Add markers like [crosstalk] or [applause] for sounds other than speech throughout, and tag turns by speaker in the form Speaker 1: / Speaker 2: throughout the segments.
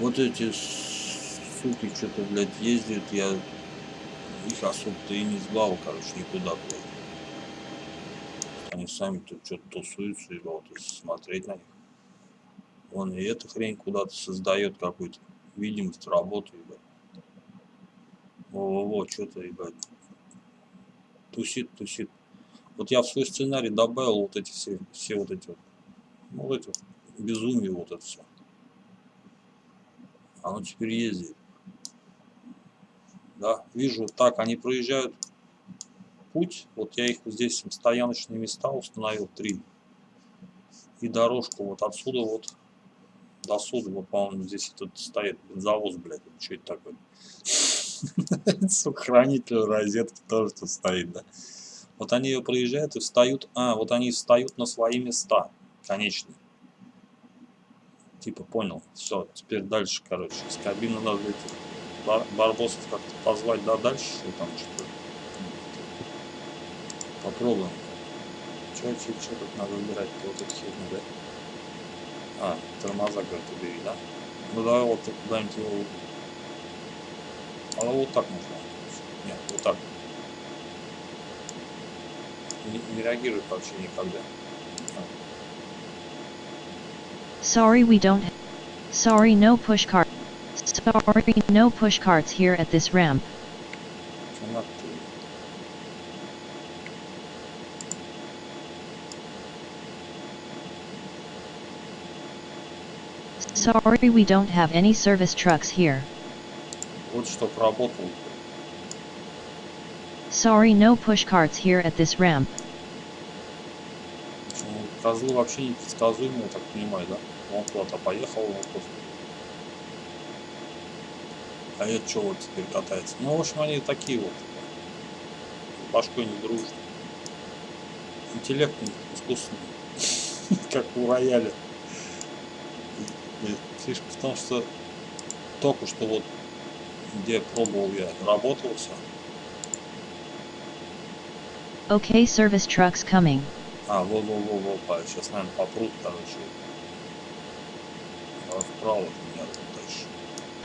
Speaker 1: Вот эти суки что-то, блядь, ездят, я их особо-то и не звал, короче, никуда, блядь. Они сами тут что-то тусуются, и вот смотреть на них. Он и эта хрень куда-то создает какую-то видимость работы, ебать. Во-во-во, что-то, ебать. Тусит, тусит. Вот я в свой сценарий добавил вот эти все, все вот эти вот, ну, вот эти вот безумие, вот это все. Оно теперь ездит. Да, вижу, так, они проезжают путь. Вот я их здесь стояночные места установил, три. И дорожку вот отсюда вот до суда, вот, по-моему, здесь тут стоит бензовоз, блядь, что это такое? [laughs] Сука, хранитель розетки тоже тут стоит, да? Вот они ее проезжают и встают, а, вот они встают на свои места, конечные. Типа, понял, все, теперь дальше, короче, с кабины надо эти бар барбосов как-то позвать, да, дальше, что там, что Попробуем. Что, что, что тут надо выбирать, вот эту херню, да? А, тормоза, говорит, убери, да? Ну давай вот куда-нибудь его... А вот так можно. Нет, вот так. Не, не реагирует вообще никогда.
Speaker 2: Sorry we don't... Sorry no push cart. Sorry no push carts here at this ramp. Sorry we don't have any service trucks here.
Speaker 1: Вот чтоб работал.
Speaker 2: Sorry no push carts here at this ramp.
Speaker 1: Козлы вообще непредсказуемые, я так понимаю, да? Он куда-то поехал, он просто... А это что вот теперь катается? Ну, в общем, они такие вот. Башкой не дружат. Интеллект искусственный. [laughs] как у рояля. Фишка в том, что только что вот где пробовал я, работал все.
Speaker 2: Okay, service trucks coming.
Speaker 1: А, во, во, во, во, па, сейчас, наверное, попрут, короче. Вправо меня дальше.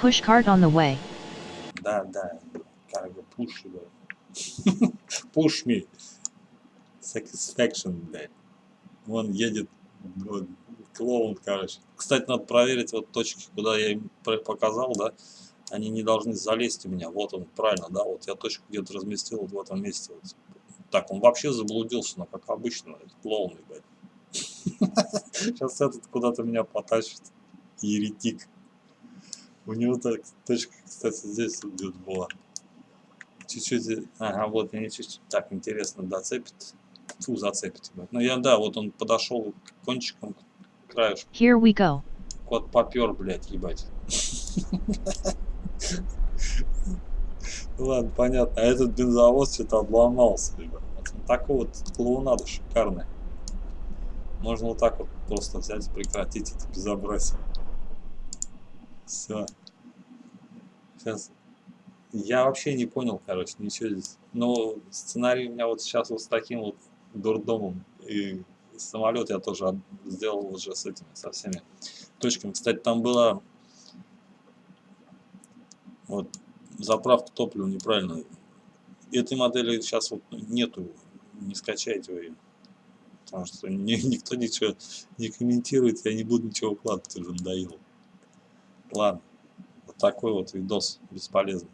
Speaker 2: Push cart on the way.
Speaker 1: Да, да, как бы push, да. [laughs] push me. Satisfaction, блядь. Вон едет вот, клоун, короче. Кстати, надо проверить вот точки, куда я им показал, да, они не должны залезть у меня. Вот он, правильно, да, вот я точку где-то разместил вот в этом месте. Вот. Так, он вообще заблудился, но как обычно, это клоун, ебать. [laughs] Сейчас этот куда-то меня потащит. Еретик. У него так, точка, кстати, здесь где-то была. Чуть-чуть, ага, вот, меня чуть-чуть так интересно доцепит. Фу, зацепит. Ну я, да, вот он подошел кончиком к краешку.
Speaker 2: Here we go.
Speaker 1: Кот попер, блядь, ебать. Ладно, понятно. А этот бензовоз что-то обломался, ребят. Такой вот клоунада шикарная. Можно вот так вот просто взять и прекратить это безобразие. Все. Сейчас. Я вообще не понял, короче, ничего здесь. Но сценарий у меня вот сейчас вот с таким вот дурдомом. И самолет я тоже сделал уже с этими, со всеми точками. Кстати, там была вот заправка топлива неправильно. Этой модели сейчас вот нету, не скачайте вы ее. Потому что ни, [laughs] никто ничего не комментирует, я не буду ничего укладывать, уже надоело. Ладно, вот такой вот видос бесполезный.